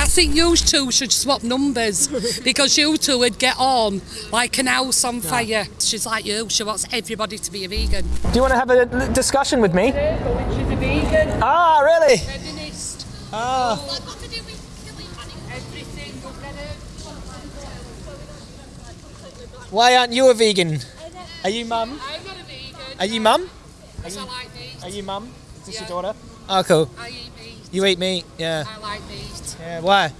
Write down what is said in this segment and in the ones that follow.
I think you two should swap numbers because you two would get on like an house on fire. She's like you. She wants everybody to be a vegan. Do you want to have a discussion with me? She's a vegan. Ah, really? Feminist. Ah. Everything. will get her. Why aren't you a vegan? Are you mum? I'm not a vegan. Are you mum? Because I like meat. Are you mum? Is this Yeah. your daughter? Oh, cool. I eat meat. You eat meat? Yeah. I like meat Yeah. Why?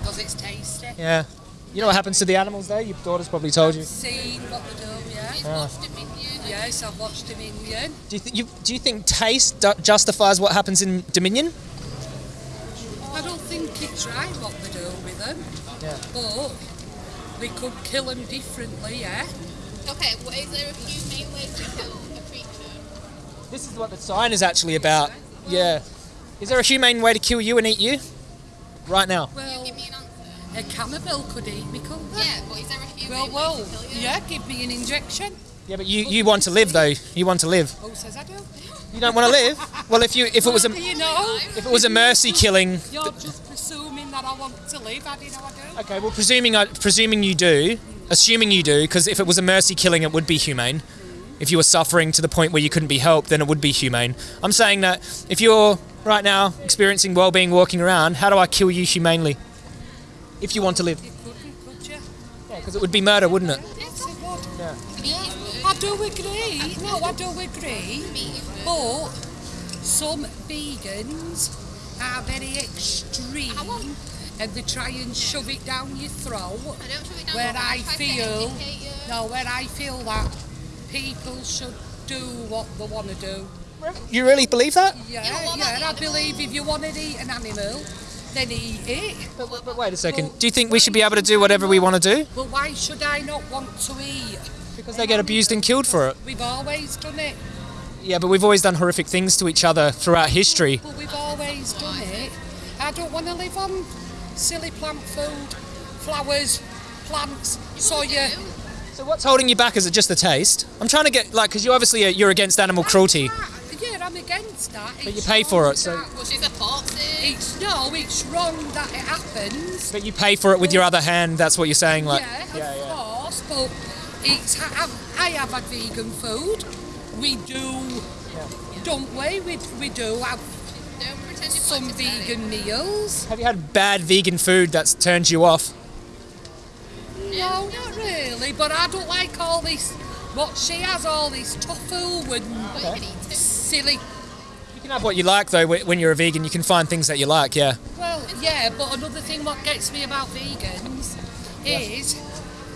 because it's tasty. Yeah. You know what happens to the animals though? Your daughter's probably told you. Seen what they do, yeah. Ah. Yes, I've watched in Dominion. Do you, th- you do you think taste justifies what happens in Dominion? I don't think it's right what they do with them. Yeah. But we could kill them differently, yeah. Okay, well, is there a humane way to kill a creature? This is what the sign is actually about. Yeah. Is there a humane way to kill you and eat you? Right now. Well, Give me an answer. a cannibal could eat me, couldn't they? Yeah, but is there a Well, well, way to kill you? yeah, give me an injection. Yeah, but you, you want to live though. You want to live. Who says I do? You don't want to live. Well, if you if it was a you know? if it was a mercy killing. You're just presuming that I want to live. I didn't know I do. Okay, well, presuming I, presuming you do, assuming you do, because if it was a mercy killing, it would be humane. If you were suffering to the point where you couldn't be helped, then it would be humane. I'm saying that if you're right now experiencing well-being, walking around, how do I kill you humanely? If you want to live, You couldn't, could you? because it would be murder, wouldn't it? Yes, it would. Yeah. I do agree. No, I do agree. But some vegans are very extreme and they try and shove it down your throat. I don't shove it down Where your throat, I feel, no, where I feel that people should do what they want to do. You really believe that? Yeah, Yeah, what about yeah. the And I believe if you want to eat an animal, then eat it. But, but- but wait a second. Do you think we should be able to do whatever we want to do? Well, why should I not want to eat? Because they get abused and killed for it. We've always done it. Yeah, but we've always done horrific things to each other throughout history. But we've always done it. I don't want to live on silly plant food, flowers, plants, soya. So what's holding you back? Is it just the taste? I'm trying to get like because you obviously are, you're against animal cruelty, Yeah, I'm against that. but you pay for it. So, Well, she's a foxy. It's no, it's wrong that it happens. but you pay for it with your other hand. That's what you're saying. Like, yeah, of course, but it's I, I have had vegan food. We do, don't we? We, we do have Don't some vegan meals. have you had bad vegan food that's turned you off? No, not really. But I don't like all this. What she has, all this tofu and silly. You can have what you like though. When you're a vegan, you can find things that you like. Yeah. Well, yeah, but another thing what gets me about vegans is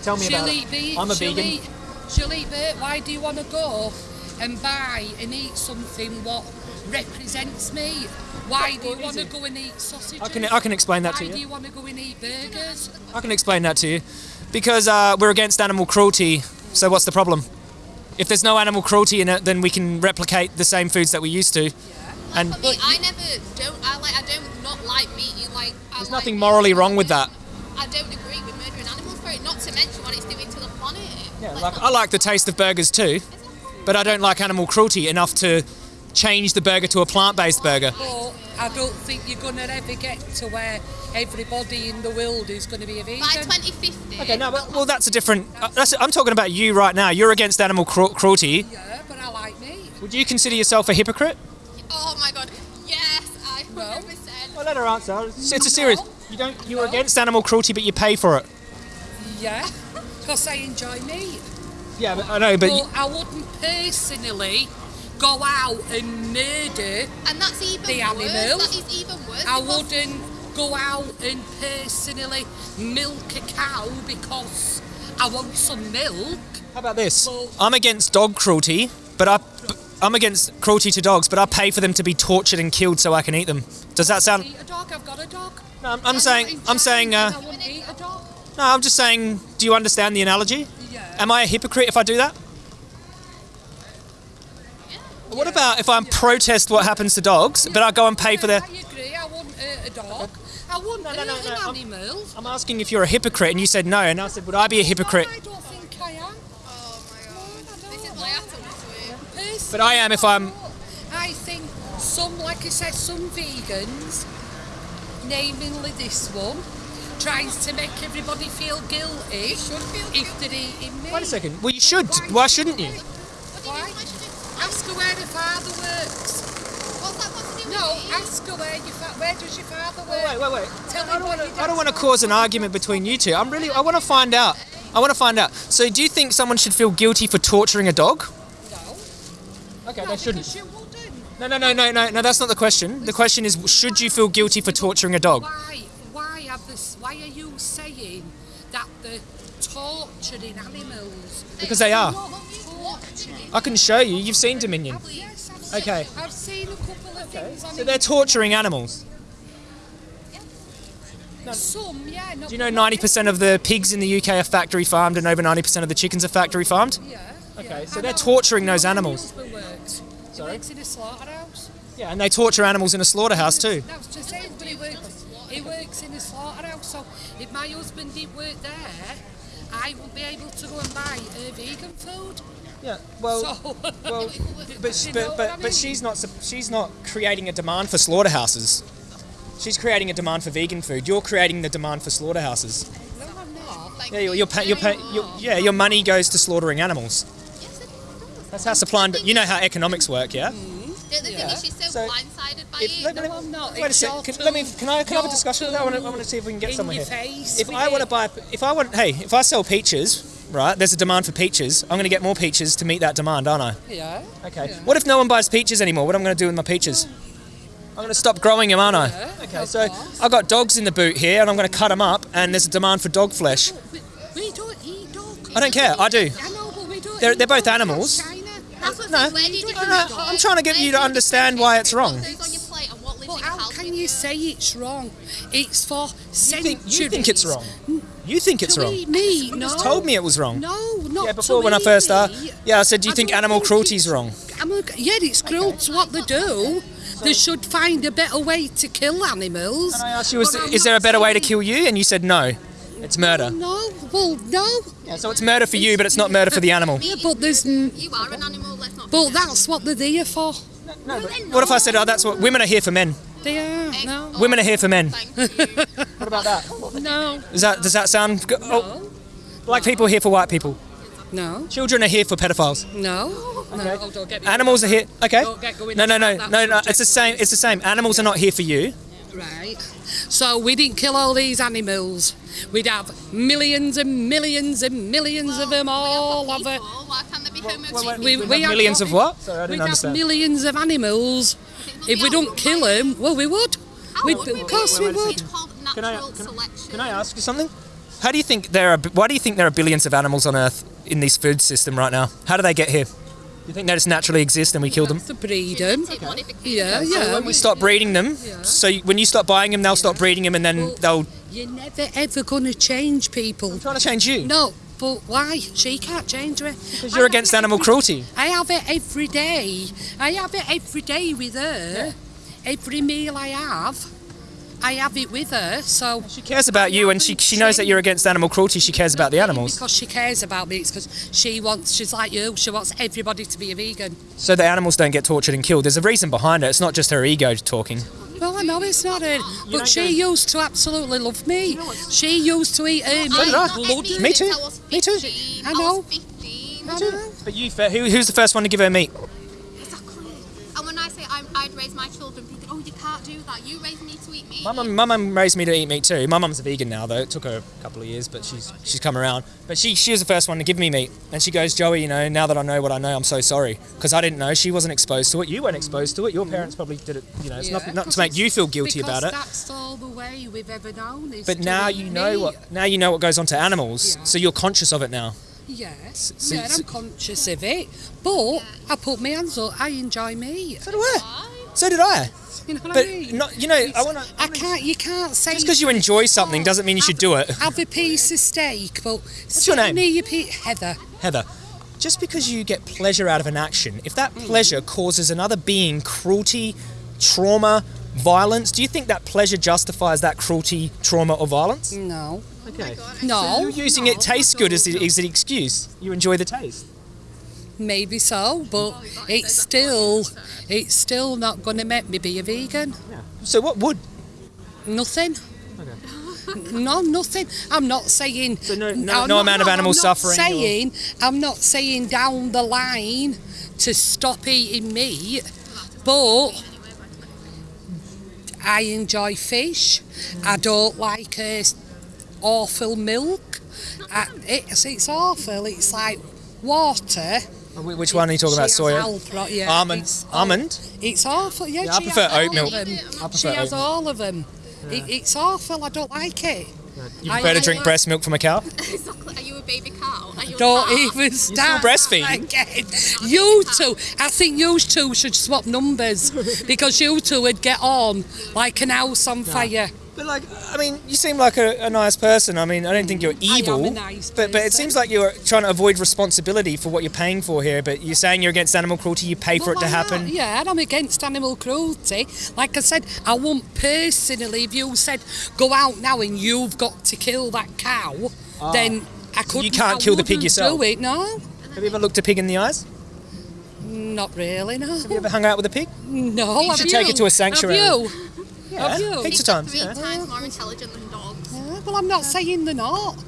Tell me she'll about eat it. I'm a she'll vegan. Eat, she'll eat meat. Why do you want to go and buy and eat something what represents me? Why do you want to go and eat sausages? I can I can explain that Why to do you. you want to go and eat burgers? I can explain that to you, because uh, we're against animal cruelty. So what's the problem? If there's no animal cruelty in it, then we can replicate the same foods that we used to. And For me, I never don't. I like. I don't not like meat. You like. I there's like nothing morally wrong with that. I don't agree with murdering animals for it. Not to mention what it's doing to the planet. Yeah, like I like the taste of burgers too, but I don't like animal cruelty enough to change the burger to a plant-based burger. But I don't think you're going to ever get to where everybody in the world is going to be a vegan. By 2050. Okay, no, but, well, that's a different. Uh, that's, I'm talking about you right now. You're against animal cru- cruelty. Yeah, but I like meat. Would you consider yourself a hypocrite? Oh my god. Yes, I 100%. Well, let her answer. It's, it's a serious. No. You don't. You're against animal cruelty, but you pay for it. Yeah, because I enjoy meat. Yeah, but I know, but But you, I wouldn't personally go out and murder. And that's even The worse. animal. That is even worse. I wouldn't go out and personally milk a cow because I want some milk. how about this? Well- I'm against dog cruelty, but I. I'm against cruelty to dogs, but I pay for them to be tortured and killed so I can eat them. Does that sound? Eat a dog. I've got a dog. No, I'm, I'm saying. I'm saying. Uh, I wouldn't eat a dog. no, I'm just saying. Do you understand the analogy? Yeah. Am I a hypocrite if I do that? What about if I protest what happens to dogs, but I go and pay for their? I agree. I wouldn't a dog. I wouldn't No, no, no, hurt no, an I'm- animal. I'm asking if you're a hypocrite, and you said no, and I said, would I be a hypocrite? I don't think I am. Oh my god. This is my atom this. But I am if I'm. I think some, like I said, some vegans namely this one, tries to make everybody feel guilty should feel if they're eating meat. Wait a second. Well, you should. Why shouldn't you? You Why? Mean? Why should it? Ask her where her father works. What's that got to do No, ask her where your where does your father work? Wait, wait, wait. Tell I me don't wanna- I don't want to cause an argument between you two. I'm really. I want to find out. I want to find out. So, do you think someone should feel guilty for torturing a dog? No. Okay, no, they shouldn't. because you wouldn't. No, no, no, no, no, no. That's not the question. The question is, should you feel guilty for torturing a dog? Why? Why have this? Why are you saying that they're torturing animals? Because they are. I can show you. You've seen Dominion. Yes, I've seen, Okay. I've seen a couple of things on So they're torturing animals. it. Some, yeah. Do you know 90% of the pigs in the UK are factory farmed and over 90% of the chickens are factory farmed? Yeah. Okay, so I they're torturing those animals. Sorry? works in a slaughterhouse. Yeah, and they torture animals in a slaughterhouse too. Just it, but works, works in a slaughterhouse. So if my husband did work there, I would be able to go and buy uh, vegan food. Yeah, well, So, well, but but but, but she's not she's not creating a demand for slaughterhouses. She's creating a demand for vegan food. You're creating the demand for slaughterhouses. no, I'm not. Like, Yeah, you're, you're, pay, you're, pay, you're yeah, your money goes to slaughtering animals. Yes, it does. That's how supply and you know how economics work, yeah. Mm-hmm. The, the thing Yeah. is, she's so, So, blindsided by If, it. No, I'm not. Wait a sec. your Can, let me. Can I? Can I have a discussion with that? I want to. I want to see if we can get your here. If I want to buy, if I want, hey, if I sell peaches, right? There's a demand for peaches. I'm going to get more peaches to meet that demand, aren't I? Yeah. Okay. Yeah. What if no one buys peaches anymore? What am I going to do with my peaches? I'm going to stop growing them, aren't I? Yeah, Okay. So course. I've got dogs in the boot here, and I'm going to cut them up, and there's a demand for dog flesh. Oh, we, we don't eat dog. I don't care. I do. I know, but we don't They're- they're both animals. That's China. That's what No, I'm saying. Where do you no, no, I'm trying to get you to understand why it's wrong. What goes on your plate and what lives But in your how can you say it's wrong? It's for You centuries. think, you think it's wrong? You think it's To wrong? eat meat, You no. just told me it was wrong. No, not Yeah, before to when I first started. Yeah, I said, do you I think animal think cruelty is wrong? I'm a, yeah, it's cruel to what they do. They should find a better way to kill animals. And I asked you, is, is there a not better way to kill you? And you said no. It's murder. No, well, no. Yeah, so it's murder for you, but it's not murder for the animal. Yeah, but there's. n- You are an animal, let's not But that's what they're there for. No, but what if I said, oh, that's what women are here for men? They are. Mm, Egg- No. oh, Women are here for men. Thank you. What about that? No. Does that does that sound? Go- oh, black people are here for white people. No. Children are here for pedophiles. No. Okay. No. Oh, don't get me Animals are here. Okay. Don't get going No, no, no, into that no, no. subject, It's the same. It's the same. Animals are not here for you. Right. So we didn't kill all these animals. We'd have millions and millions and millions of them all over. People, Why can't there be homosexual We, We'd we have have millions of what? Sorry, I didn't We'd understand. have millions of animals. If we don't kill him, well, we would. We'd, would of course be? we would. Can I- can- Can I ask you something? How do you think there are? Why do you think there are billions of animals on Earth in this food system right now? How do they get here? Do you think they just naturally exist and we kill them? To breed them. Genetic modification. Yeah, So yeah. when we stop breeding them, so when you stop buying them, they'll stop breeding them, and then Well- they'll You're never ever going to change people. trying to change you. No, but why? She can't change it. Because you're against animal cruelty. I have it every day. I have it every day with her. Every meal I have, I have it with her. So She cares about you, and she she knows that you're against animal cruelty. She cares about the animals, because she cares about me. It's because she wants. She's like you. She wants everybody to be a vegan. so the animals don't get tortured and killed. There's a reason behind it. It's not just her ego talking. Well, I know it's not it, but she used to absolutely love me. She used to eat her meat. did I. bloody Me too. since I was Me too. I I know. was 15. I know. But you, who, who's the first one to give her meat? Exactly. And when I say I'm, I'd raise my children, people, oh, you can't do that. You raise me to eat meat. My mum, my mum raised me to eat meat too. My mum's a vegan now, though. It took her a couple of years, but oh she's she's come around. But she she was the first one to give me meat, and she goes, Joey, you know, now that I know what I know, I'm so sorry because I didn't know. She wasn't exposed to it. You weren't mm. exposed to it. Your parents probably did it. You know, it's Yeah, not not to make you feel guilty about it. That's all the way we've ever known. Is But now you know meat. what now you know what goes on to animals, Yeah. so you're conscious of it now. Yes, so- yeah, I'm conscious of it, but I put my hands up. I enjoy meat. So do I. So did I. You know what But I mean? not, you know, I want to. I can't. You can't say Just because you enjoy something doesn't mean you should do it. have a piece of steak. But What's your name? Near your pe- Heather. Heather, just because you get pleasure out of an action, if that hmm. pleasure causes another being cruelty, trauma, violence, do you think that pleasure justifies that cruelty, trauma, or violence? No, Okay. no, You're using it tastes good as the, as the excuse. You enjoy the taste. Maybe so, but it's still, it's still not going to make me be a vegan. So what would? Nothing. No, nothing. I'm not saying. So no- no- I'm no not- amount of I'm animal not suffering or- Saying, I'm not saying down the line to stop eating meat, but I enjoy fish. I don't like uh, awful milk. I, it's it's awful. It's like water. Wh- Which one are you talking about? She has Soya? Alpro- yeah, Almond. It's, Almond? it's awful. Yeah, Yeah, I she prefer has oat all milk. of them. I prefer She oat has milk. all of them. It, it's awful. I don't like it. You I- prefer to I drink like- breast milk from a cow? Exactly. Are you a baby cow? Are you a Don't cow? even start breastfeeding? again. You two, I think you two should swap numbers because you two would get on like an house on fire. But like, I mean, you seem like a, a nice person. I mean, I don't think you're evil. a nice but but it person. seems like you're trying to avoid responsibility for what you're paying for here. But you're saying you're against animal cruelty. You pay for it to happen. Yeah, and I'm against animal cruelty. Like I said, I won't personally, if you said, go out now and you've got to kill that cow, ah. then I couldn't. You can't I kill the pig wouldn't yourself? Do it, no. Have you ever looked a pig in the eyes? Not really, no. Have you ever hung out with a pig? No, You have should take it to a sanctuary. Have you? Yeah, Have you? heaps Pigs of are times. three yeah. times more intelligent than dogs. Yeah, well, I'm not saying they're not.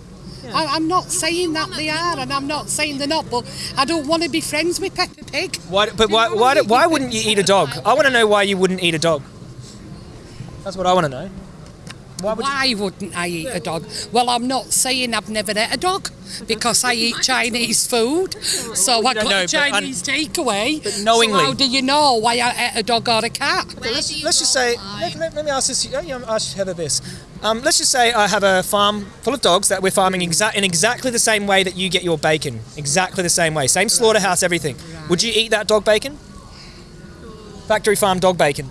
I, I'm not saying that they are, and I'm not saying they're not. But I don't want to be friends with Peppa Pig. Why, but why, why, do- why wouldn't you eat a dog? I want to know why you wouldn't eat a dog. That's what I want to know. Why would Why wouldn't I eat a dog? Well, I'm not saying I've never ate a dog because I eat Chinese food. So I got know, a Chinese takeaway. but knowingly- So how do you know why I ate a dog or a cat? Where let's, let's just say, let, let, let me ask this, you know, ask Heather this. Um, let's just say I have a farm full of dogs that we're farming exa- in exactly the same way that you get your bacon. Exactly the same way. Same slaughterhouse, everything. Would you eat that dog bacon? Factory farm dog bacon.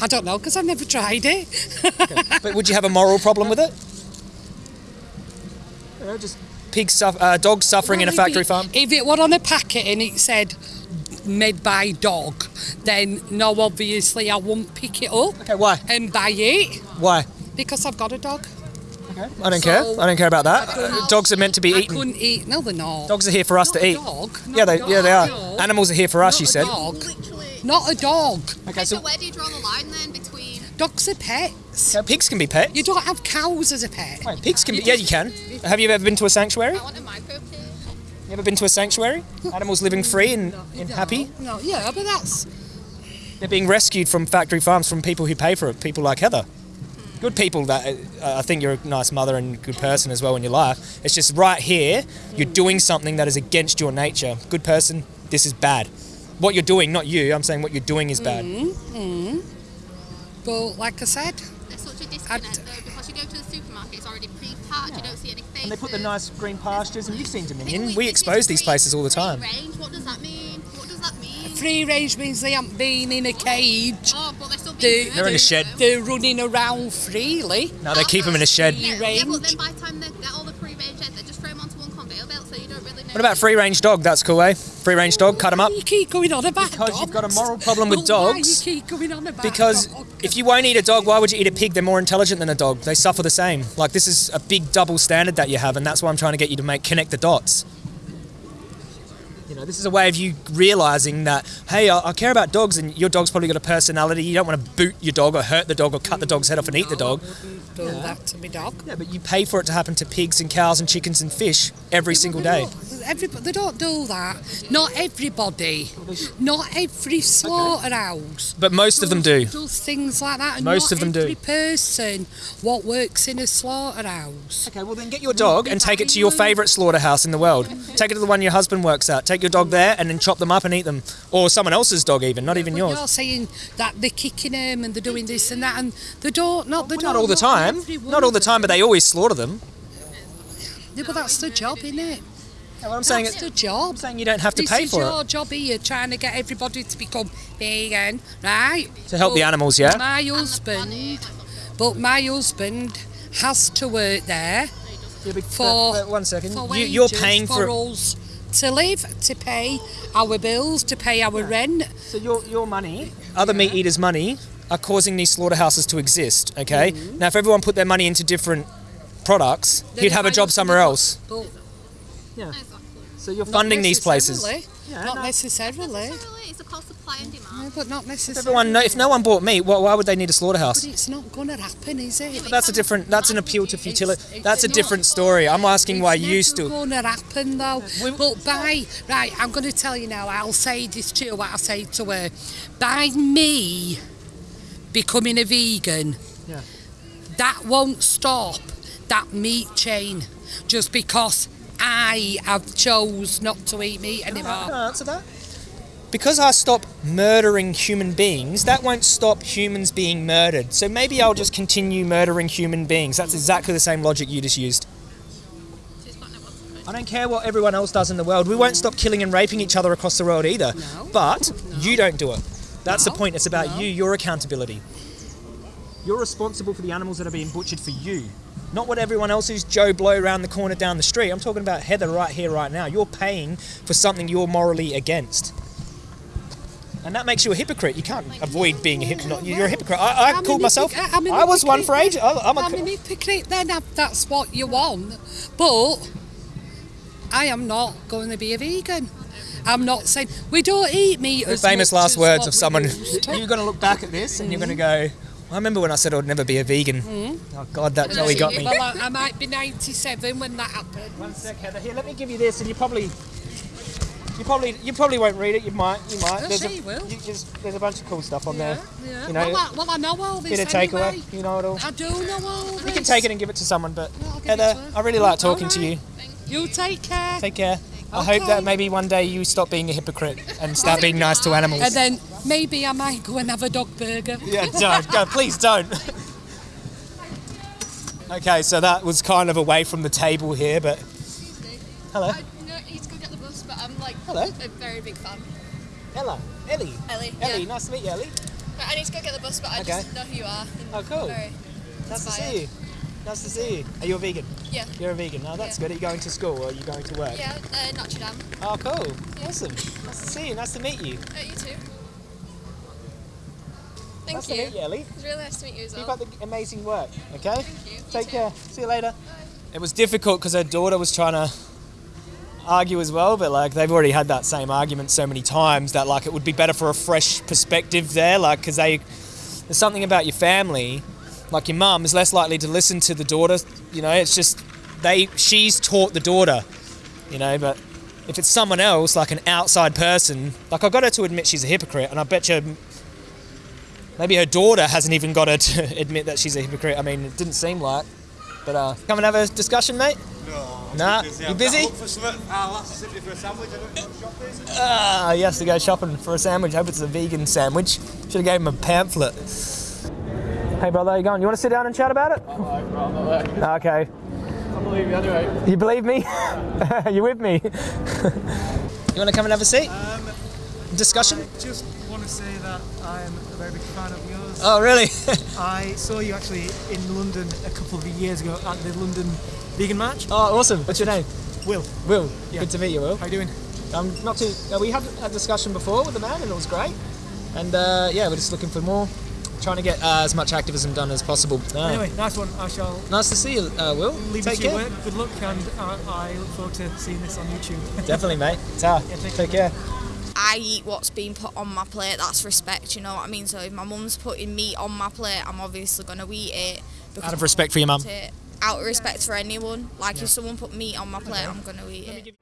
I don't know because I've never tried it. But would you have a moral problem with it? You know, just pigs, suff- uh, dogs suffering in a factory it- farm. If it were on a packet and it said made by dog, then no, obviously I won't pick it up Okay, why? and buy it Why? because I've got a dog. I don't So- care. I don't care about that. Uh, dogs are meant to be I eaten. couldn't eat. No, they're not. Dogs are here for us Not to a eat. Dog. Yeah, they dog. yeah they are. No. Animals are here for us. Not You a said. Dog. Literally. Not a dog. Okay, So so where do you draw the line then between? Dogs are pets. yeah, pigs can be pets. You don't have cows as a pet. Wait, pigs can be. Yeah, you can. Have you ever been to a sanctuary? I want a micro pig. You ever been to a sanctuary? Animals living free and, and happy. No, yeah, but that's They're being rescued from factory farms from people who pay for it. People like Heather. Good people that uh, I think you're a nice mother and good person as well in your life. It's just right here, you're doing something that is against your nature. Good person, this is bad. What you're doing, not you, I'm saying what you're doing is bad. but like I said, There's such a disconnect though because you go to the supermarket, it's already pre-packed. You don't see any faces. And they put the nice green pastures, and you've seen Dominion. we- We this expose these free- places all the time. free time. Range. What does that mean? What does that mean? free range means they haven't been in a cage. Oh, but they're still They- being They're in a shed. They're running around freely. No, they keep them in a shed. Yeah, Free yeah, but then by the time they get all the free range eggs, they just throw them onto one conveyor belt, so you don't really know. What about free range dog? That's cool, eh? Free range dog, cut them up. You keep going on about Because dogs. you've got a moral problem with Well, Why dogs. you keep going on about Because dogs? if you won't eat a dog, why would you eat a pig? They're more intelligent than a dog. They suffer the same. Like this is a big double standard that you have, and that's why I'm trying to get you to make connect the dots. Know, this is a way of you realizing that hey, I, I care about dogs, and your dog's probably got a personality. You don't want to boot your dog or hurt the dog or cut the dog's head off and eat the dog. do that to my dog. Yeah, but you pay for it to happen to pigs and cows and chickens and fish every single day. Everybody, they don't do that. Not everybody. Not every slaughterhouse. But most of them do. Does things like that. And Most not of them do. every person what works in a slaughterhouse. Okay, well then get your dog and take it to your favourite slaughterhouse in the world. Take it to the one your husband works at. Take your dog there and then chop them up and eat them. Or someone else's dog even, not even yours. You're saying that they're kicking them and they're doing this and that, and they don't. Not they Well, don't. not all the time. Not all the time, but they always slaughter them. them. Yeah, but that's the job, isn't it? Yeah, well, I'm saying it's it, the job. I'm saying you don't have to this pay is for your it job here, trying to get everybody to become vegan, right? to help the animals. Yeah. My husband, but my husband has to work there Yeah, but- for- but- but one second. for You, you're paying for for. us to live, to pay our bills, to pay our rent. So your your money, other meat eaters' money, are causing these slaughterhouses to exist. Okay. Mm-hmm. Now, if everyone put their money into different products, Then he'd have a job somewhere else. But Exactly. So you're funding these places. Yeah, not no. necessarily. Necessarily, it's a called supply and demand. No, but not necessarily. Everyone, know, if no one bought meat, why, why would they need a slaughterhouse? But it's not going to happen, is it? That's a different. That's an appeal to futility. It's- That's a different story. I'm asking why you It's still. never going to happen though. But by right, I'm going to tell you now. I'll say this to you. What I say to her. By me becoming a vegan, Yeah. that won't stop that meat chain. Just because I have chose not to eat meat Can anymore. I answer that? Because I stop murdering human beings, that won't stop humans being murdered. So maybe I'll just continue murdering human beings. That's exactly the same logic you just used. I don't care what everyone else does in the world. We won't stop killing and raping each other across the world either. No. But you don't do it. That's the point. It's about No. you, your accountability. You're responsible for the animals that are being butchered for you. Not what everyone else is Joe Blow around the corner down the street. I'm talking about Heather right here, right now. You're paying for something you're morally against. And that makes you a hypocrite. You can't avoid being a hypocrite. You're a hypocrite. I, I called myself. I'm I was one for hypocrite. age. I- I'm a. I'm an hypocrite then if that's what you want. But I am not going to be a vegan. I'm not saying we don't eat meat the famous last as words of someone. You're going to look back at this and you're going to go, I remember when I said I'd never be a vegan. Hmm. Oh, God, that Joey got me. Well, I, I might be 97 when that happens. One sec, Heather. Here, let me give you this, and you probably, you probably, you probably won't read it. You might, you might. I'll There's a, you will. you just, there's a bunch of cool stuff on there. Yeah. You know, well, I, well, I know all this bit of anyway. takeaway. You know it all. I do know all this. You can take it and give it to someone, but Yeah, it Heather. I really like talking to you. Alright. You take care. Take care. I hope that maybe one day you stop being a hypocrite and start being nice to animals. and then maybe I might go and have a dog burger. Yeah, don't. Go, please don't. okay, so that was kind of away from the table here, but hello, I know he's go get the bus, but I'm like Hello. a very big fan. Ella, Ellie, Ellie. Ellie. Yeah. Nice to meet you, Ellie. But I need to go get the bus, but I just Okay. know who you are. Oh, cool. Very Nice to see you. Nice to see you. Are you a vegan? Yeah. You're a vegan. Oh, that's Yeah. good. Are you going to school or are you going to work? Yeah, uh, Notre Dame. Oh, cool. Awesome. Nice to see you. Nice to meet you. Uh, you too. Thank nice you. to meet you, Ellie. It's really nice to meet you as Keep well. up the amazing work. Okay. Thank you. You Take too. care. See you later. It was difficult because her daughter was trying to argue as well, but like they've already had that same argument so many times that like it would be better for a fresh perspective there, like because they there's something about your family, like your mum is less likely to listen to the daughter. You know, it's just they she's taught the daughter, you know, but. If it's someone else, like an outside person, like I've got her to admit she's a hypocrite, and I bet you maybe her daughter hasn't even got her to admit that she's a hypocrite. I mean, it didn't seem like. But uh, come and have a discussion, mate. No. Nah, busy. you busy? got to look for something. Our lass is simply for a sandwich. I don't know what shop this. Ah, he has to go shopping for a sandwich. Hope it's a vegan sandwich. Should have gave him a pamphlet. Hey, brother, how you going? You want to sit down and chat about it? Okay. I believe you anyway. You believe me? you with me? you want to come and have a seat? Um, Discussion? just want to say that I'm a very big fan of yours. Oh, really? I saw you actually in London a couple of years ago at the London Vegan Match. oh, awesome. What's your name? Will, Will. Yeah. Good to meet you, Will. how you doing? Um, not too. Uh, we had a discussion before with the man, and it was great. And uh, yeah, we're just looking for more, trying to get uh, as much activism done as possible. Uh, Anyway, nice one. I shall nice to see you, uh, Will. leave Take you care. work. Good luck, and uh, I look forward to seeing this on YouTube. Definitely, mate. Ta. Yeah, take Take care, care. I eat what's being put on my plate. That's respect, you know what I mean. So if my mum's putting meat on my plate, I'm obviously gonna eat it. Out of respect for your mum. I want it. Out of respect for anyone. Like if someone put meat on my plate, I'm gonna eat it.